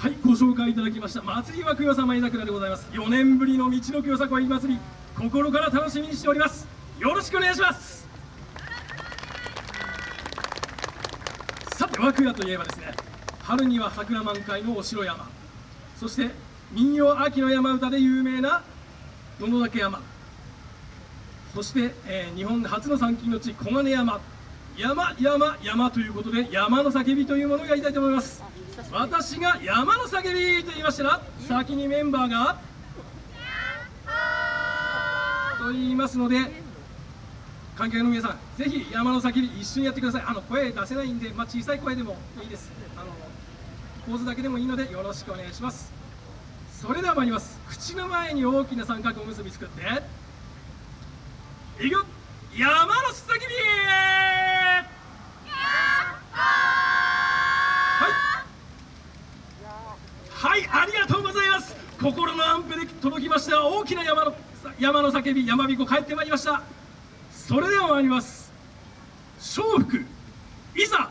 はいご紹介いただきました祭りはくよさまい桜でございます。4年ぶりの道のくよさこい祭り心から楽しみにしております。よろしくお願いします。さて和久屋といえばですね春には桜満開のお城山。そして民謡秋の山歌で有名な野々岳山。そして、えー、日本初の参勤の地小金山。山山山ということで山の叫びというものをやりたいと思います。私が山の叫びと言いましたら先にメンバーがと言いますので観客の皆さんぜひ山の叫び一緒にやってください。あの声出せないんで、まあ、小さい声でもいいです。あのポーズだけでもいいのでよろしくお願いします。それでは参ります。口の前に大きな三角おむすび作っていく。山の叫びはいありがとうございます心の安否で届きました。大きな山の山の叫び山彦帰ってまいりました。それでは参ります。笑福いざ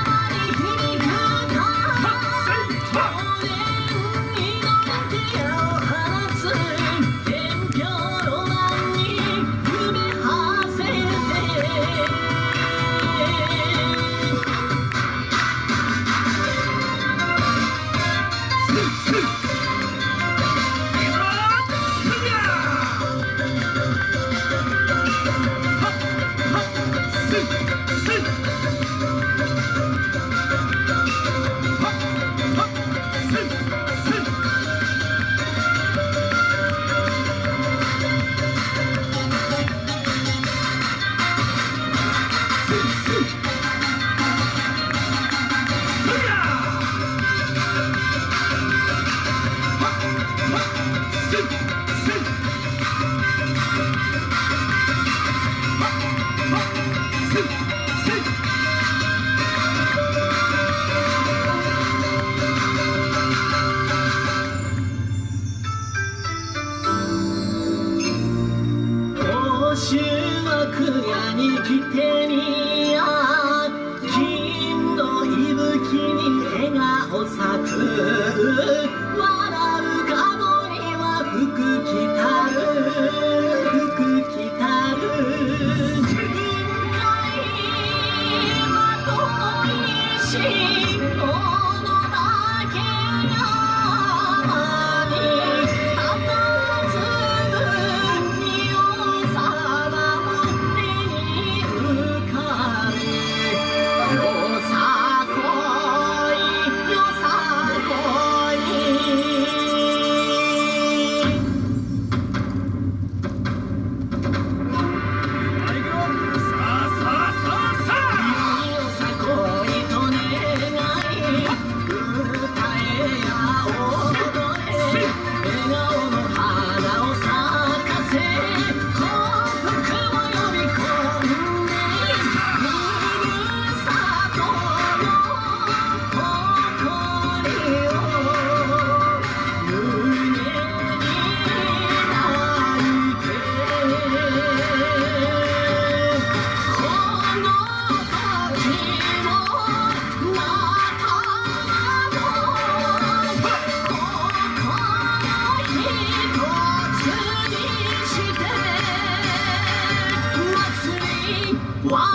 Sneak, sneak, sneak. 修学屋に来てみや金の息吹に笑顔咲く。